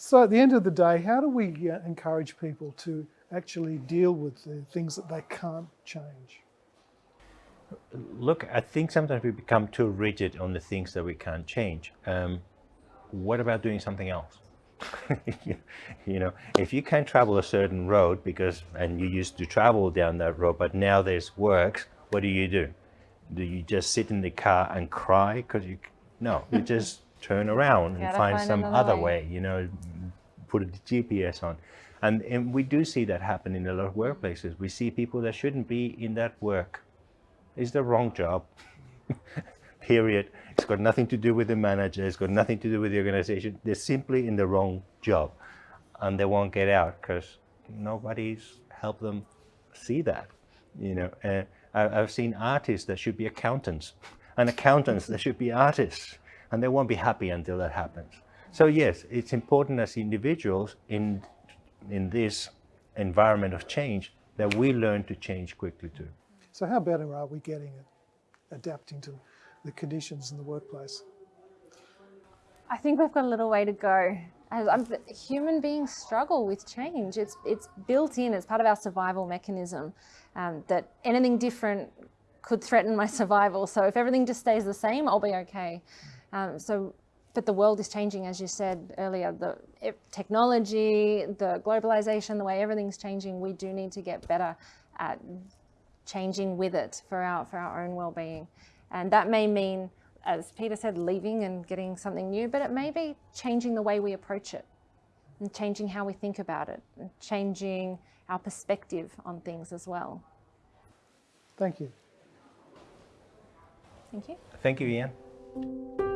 So at the end of the day, how do we encourage people to actually deal with the things that they can't change? Look, I think sometimes we become too rigid on the things that we can't change. Um, what about doing something else? you know, if you can't travel a certain road because, and you used to travel down that road, but now there's works, what do you do? Do you just sit in the car and cry? Because you, no, you just turn around and find, find some other way. way, you know, put a GPS on. And, and we do see that happen in a lot of workplaces. We see people that shouldn't be in that work. It's the wrong job, period. It's got nothing to do with the manager. It's got nothing to do with the organization. They're simply in the wrong job and they won't get out because nobody's helped them see that. You know, uh, I, I've seen artists that should be accountants and accountants that should be artists and they won't be happy until that happens. So yes, it's important as individuals in, in this environment of change that we learn to change quickly too. So how better are we getting at adapting to the conditions in the workplace? I think we've got a little way to go. I'm, human beings struggle with change. It's, it's built in it's part of our survival mechanism um, that anything different could threaten my survival. So if everything just stays the same, I'll be okay. Um, so, but the world is changing, as you said earlier, the it, technology, the globalization, the way everything's changing, we do need to get better at changing with it for our, for our own well-being. And that may mean as Peter said, leaving and getting something new, but it may be changing the way we approach it and changing how we think about it and changing our perspective on things as well. Thank you. Thank you. Thank you, Ian.